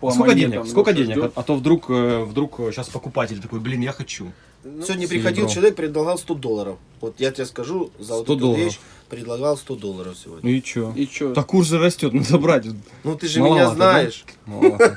по Сколько монетам денег? Сколько денег? ждет. А, а то вдруг, э, вдруг сейчас покупатель такой, блин, я хочу. Сегодня Серебро. приходил человек, предлагал 100 долларов. Вот я тебе скажу, за вот 100 эту долларов. вещь предлагал 100 долларов Ну сегодня. и чё? И чё? Так курс же растет, надо брать. Ну ты же Маловато, меня знаешь. Маловато.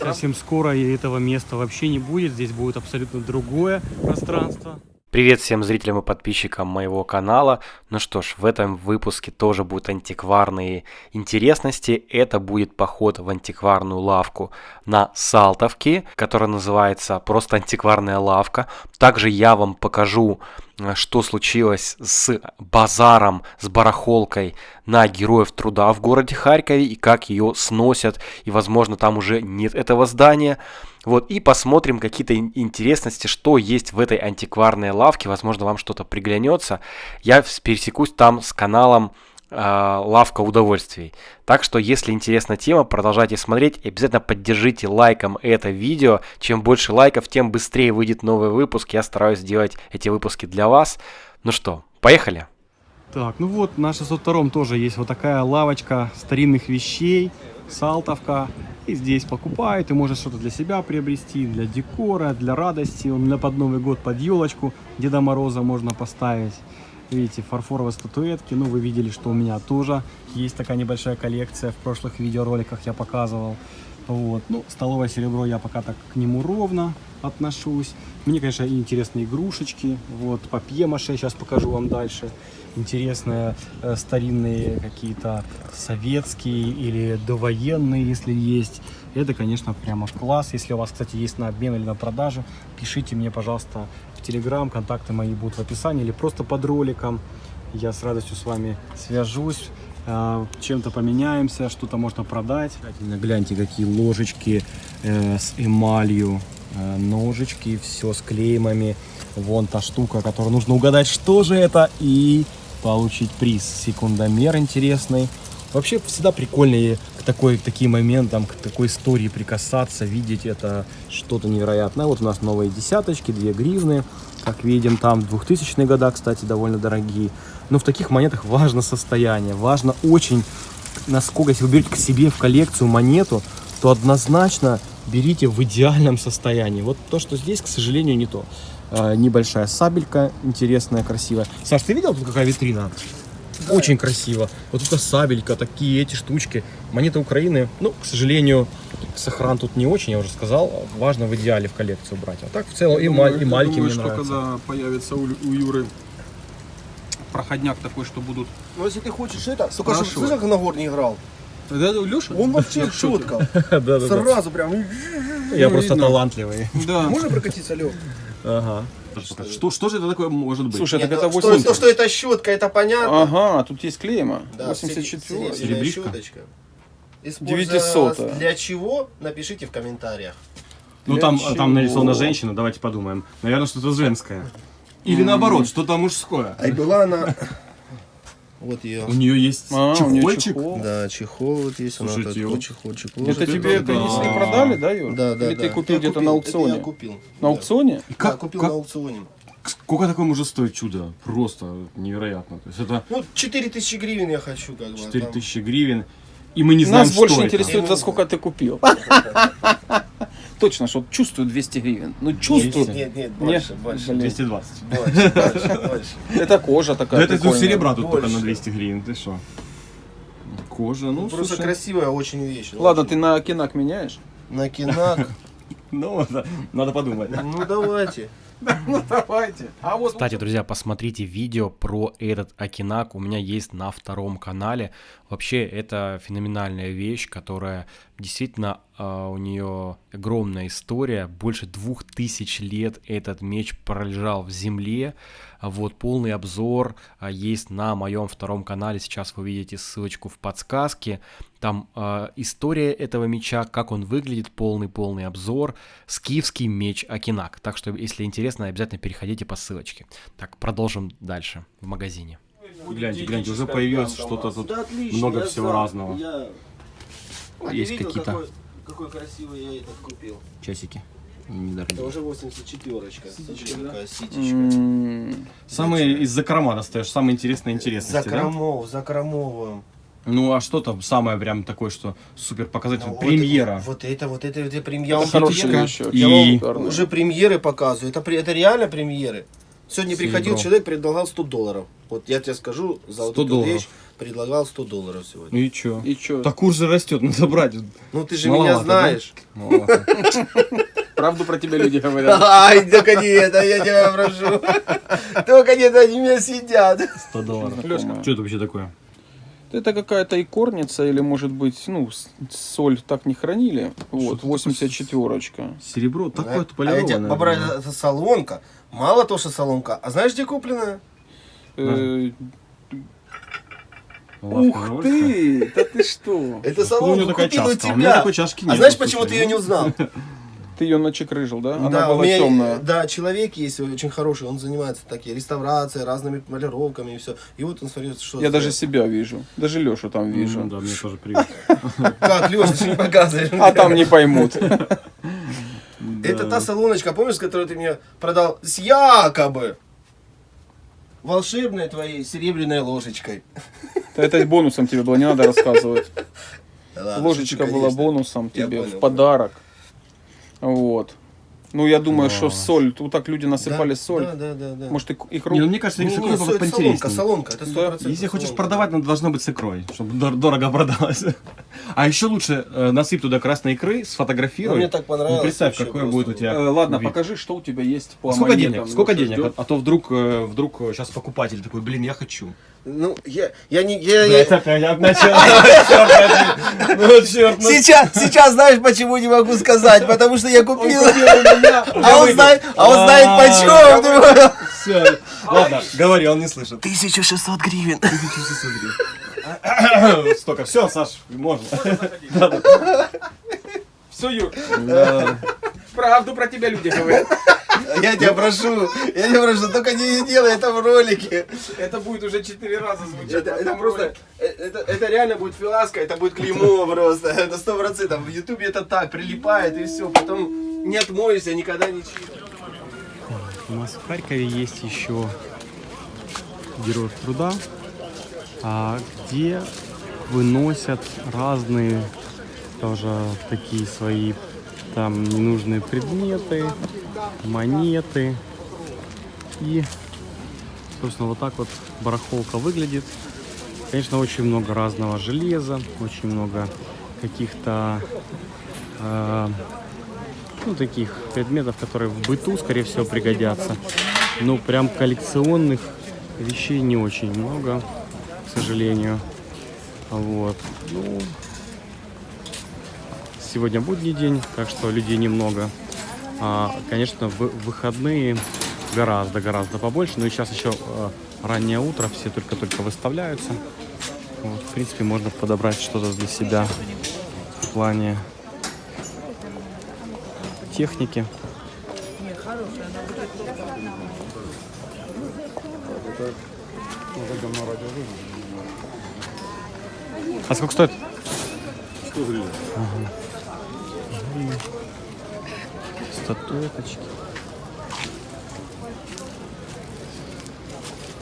Совсем скоро этого места вообще не будет, здесь будет абсолютно другое пространство. Привет всем зрителям и подписчикам моего канала. Ну что ж, в этом выпуске тоже будут антикварные интересности. Это будет поход в антикварную лавку на Салтовке, которая называется просто антикварная лавка. Также я вам покажу, э, что случилось с базаром, с барахолкой на Героев Труда в городе Харькове и как ее сносят. И возможно там уже нет этого здания. Вот, и посмотрим какие-то ин- интересности, что есть в этой антикварной лавке. Возможно, вам что-то приглянется. Я пересекусь там с каналом э, Лавка удовольствий. Так что, если интересна тема, продолжайте смотреть обязательно поддержите лайком это видео. Чем больше лайков, тем быстрее выйдет новый выпуск. Я стараюсь делать эти выпуски для вас. Ну что, поехали! Так, ну вот на 602 тоже есть вот такая лавочка старинных вещей, Салтовка. И здесь покупают, и можно что-то для себя приобрести, для декора, для радости. Меня под Новый год, под елочку Деда Мороза можно поставить. Видите, фарфоровые статуэтки. Ну, вы видели, что у меня тоже есть такая небольшая коллекция. В прошлых видеороликах я показывал. Вот. Ну, столовое серебро я пока так к нему ровно отношусь. Мне, конечно, интересные игрушечки. Вот, папье-маше сейчас покажу вам дальше. Интересные э, старинные какие-то советские или довоенные, если есть. Это, конечно, прямо класс. Если у вас, кстати, есть на обмен или на продажу, пишите мне, пожалуйста, в Телеграм. Контакты мои будут в описании или просто под роликом. Я с радостью с вами свяжусь чем-то поменяемся, что-то можно продать. Гляньте, какие ложечки э, с эмалью, э, ножички, все с клеймами. Вон та штука, которую нужно угадать, что же это, и получить приз. Секундомер интересный. Вообще всегда прикольно к такой, к таким моментам, к такой истории прикасаться, видеть это что-то невероятное. Вот у нас новые десяточки, 2 гривны. Как видим, там 2000-е года, кстати, довольно дорогие. Но в таких монетах важно состояние, важно очень, насколько, если вы берете к себе в коллекцию монету, то однозначно берите в идеальном состоянии. Вот то, что здесь, к сожалению, не то. А, небольшая сабелька, интересная, красивая. Саш, ты видел тут какая витрина? Очень красиво. Вот это сабелька, такие эти штучки. Монеты Украины, ну, к сожалению, сохран тут не очень, я уже сказал. Важно в идеале в коллекцию брать. А так в целом и, Я маль- думаю- и я мальки думаю, мне что нравятся. когда появится у, у Юры проходняк такой, что будут... Ну если ты хочешь это, только что, слышишь, как Нагор не играл? Да, да, Леша? Он вообще четко. Сразу прям. Я просто талантливый. Да. Можно прокатиться, Лёг? Ага. Что, что же это такое может быть? Слушай, Нет, это что, 80. то, что это щетка, это понятно. Ага, тут есть клейма. Да, 84. серебряная Серебришка? щеточка. 900. Использовалась Для чего? Напишите в комментариях. Ну Для там, чего? там нарисована женщина, давайте подумаем. Наверное, что-то женское. Или наоборот, что-то мужское. А и была она... Вот ее. У нее есть А, чехольчик. чехол. Да, чехол вот есть. она Слушайте, такой вот чехол, чехол. Это тебе это да. если продали, да, Юр? Да, да, Или да. ты купил Я где-то на аукционе? я купил. На аукционе? Да, как, купил как- на аукционе. сколько такое может стоить чудо? Просто невероятно. То есть это Ну, 4000 гривен я хочу, как бы. а 4000 гривен. И мы не знаем, Нас больше что интересует, это. за сколько ты купил. Точно, что вот чувствую 200 гривен. Ну, там- чувствую. Нет, нет, нет, больше, больше. это. Блин. 220. Больше, больше, больше. Это кожа Да такая это тут серебра тут только Больше. на 200 гривен. Ты что? Кожа, ну Просто слушай. красивая очень вещь. Ладно, очень. ты на кинак меняешь? На кинак. Ну, надо подумать. Ну, давайте. Ну, давайте. А вот Кстати, друзья, посмотрите видео про этот Акинак. У меня есть на втором канале. Вообще, это феноменальная вещь, которая действительно а, у нее огромная история. Больше двух тысяч лет этот меч пролежал в земле. Вот полный обзор а, есть на моем втором канале. Сейчас вы увидите ссылочку в подсказке. Там а, история этого меча, как он выглядит, полный-полный обзор. Скифский меч Акинак. Так что, если интересно, обязательно переходите по ссылочке. Так, продолжим дальше в магазине. Гляньте, гляньте, уже появилось что-то тут. Да отлично, много всего сам- разного. я- А Есть какие-то- какой- Какой красивый я этот купил. Часики. Это Недорогие. уже 84-очка. Смотри, какая ситечка. М, Самые из закрома достаешь, самые интересные интересности, да? Закромов, закромовую. Ну, а что там самое прям такое, что супер показательное? Ну, Премьера. Вот, вот это, вот это, это премьера. Это хорошая вещь. И- Я вам Шикарно. уже премьеры показываю. Это, при- это реально премьеры. Сегодня приходил Серебро. человек, предлагал 100 долларов. Вот я тебе скажу, за вот 100 эту долларов. вещь предлагал 100 долларов сегодня. и чё? И что? Так курс же растет, надо брать. Ну ты же Маловато, меня знаешь. Маловато. Правду про тебя люди говорят. Ай, только не это, я тебя прошу. Только не это, они меня съедят. 100 долларов. Лёшка. Что это вообще такое? Это какая-то икорница или, может быть, ну, соль так не хранили. Вот, 84-очка. Серебро такое-то А я тебе полированное. побрали, это солонка. Мало то, что солонка. А знаешь, где купленная? Э, Ух ты! Да ты что? Это Откуда у него солонка такая купил у чашка? А у меня тебя. такой чашки А знаешь, почему ты ну. ее не узнал? Ты ее начекрыжил, да? Она Да, у была меня, темная. да, человек есть очень хороший, он занимается такие реставрацией, разными полировками и все. И вот он смотрит, что... Я даже себя вижу. Даже Лешу там вижу. Ну, да, мне тоже привет. Как, Леш, ты не показываешь. А там не поймут. Это та салоночка, помнишь, которую ты мне продал с якобы волшебной твоей серебряной ложечкой. Да Это бонусом тебе было, не надо рассказывать. Да ладно, Ложечка шучу, была конечно. бонусом тебе понял. в подарок. Вот. Ну, я думаю, что соль. Тут так люди насыпали Да, соль. Да, да, да. да. Может, и икру? Не, ну мне кажется, Не, не, соль- солонка, поинтереснее. солонка, это 100%. Если хочешь продавать, надо должно быть с икрой, чтобы дор- дорого продалось. А еще лучше э, насыпь туда красной икры, Ну, сфотографируй. мне так понравилось. Ну, представь, просто будет у тебя. Э, ладно, вид. покажи, что у тебя есть по Сколько монетам. денег? Сколько Леша денег? ждет. А, а то вдруг, э, вдруг сейчас покупатель такой, блин, я хочу. Ну, я, я не... Я, я- опять начал. Черт возьми. Ну, черт, ну, Сейчас, сейчас знаешь, почему не могу сказать, потому что я купил, уже а он знает, а он знает А, почем. Всё. Ладно, говори, он не слышит. 1600 гривен. Столько. Все, Саш, можно. Все, Юр, правду про тебя люди говорят. Я тебя прошу, я тебя прошу, только не делай это в ролике. Это будет уже четыре раза звучать. Это, это просто, э, это, это реально будет филаска, это будет клеймо просто, это сто процентов. В ютубе это так, прилипает и все, потом не отмоешься, никогда не чистишь. У нас в Харькове есть еще Герой труда, где выносят разные тоже такие свои там ненужные предметы, монеты. И, собственно, вот так вот барахолка выглядит. Конечно, очень много разного железа, очень много каких-то э, ну, таких предметов, которые в быту, скорее всего, пригодятся. Но прям коллекционных вещей не очень много, сожалению. Вот. Ну, сегодня будний день, так что людей немного. А, конечно, в выходные гораздо-гораздо побольше. Но и сейчас еще э, раннее утро, все только-только выставляются. Вот, в принципе, можно подобрать что-то для себя в плане техники. А сколько стоит? 100 гривен. Статуэточки.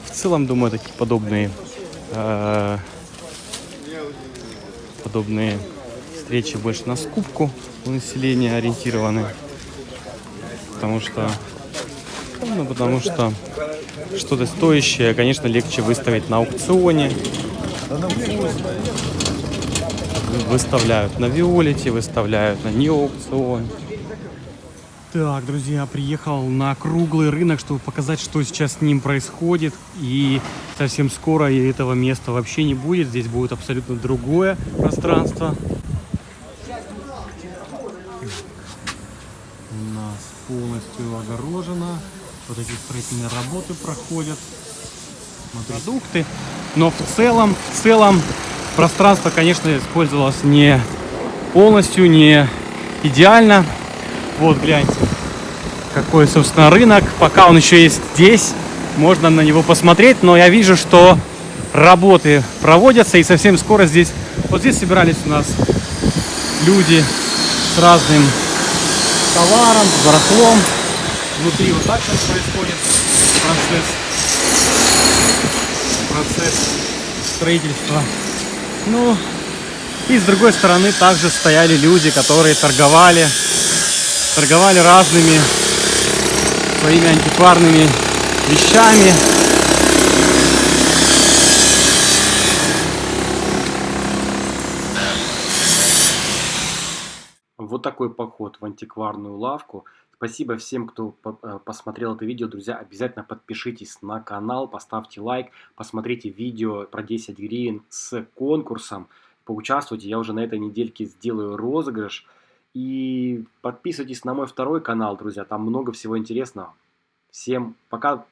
В целом, думаю, такие подобные э, подобные встречи больше на скупку у населения ориентированы. Потому что ну, потому что что-то стоящее, конечно, легче выставить на аукционе. Выставляют на Виолете, выставляют на неаукционе. Так, друзья, приехал на круглый рынок, чтобы показать, что сейчас с ним происходит. И совсем скоро этого места вообще не будет. Здесь будет абсолютно другое пространство. У нас полностью огорожено. Вот эти строительные работы проходят. Продукты. Но в целом, в целом пространство, конечно, использовалось не полностью, не идеально. Вот, гляньте, какой, собственно, рынок. Пока он еще есть здесь, можно на него посмотреть, но я вижу, что работы проводятся, и совсем скоро здесь, вот здесь собирались у нас люди с разным товаром, с барахлом. Внутри вот так сейчас происходит процесс, процесс строительства Ну, и с другой стороны также стояли люди, которые торговали, торговали разными своими антикварными вещами. Вот такой поход в антикварную лавку. Спасибо всем, кто э, посмотрел это видео. Друзья, обязательно подпишитесь на канал, поставьте лайк, посмотрите видео про 10 гривен с конкурсом. Поучаствуйте, я уже на этой недельке сделаю розыгрыш. И подписывайтесь на мой второй канал, друзья, там много всего интересного. Всем пока,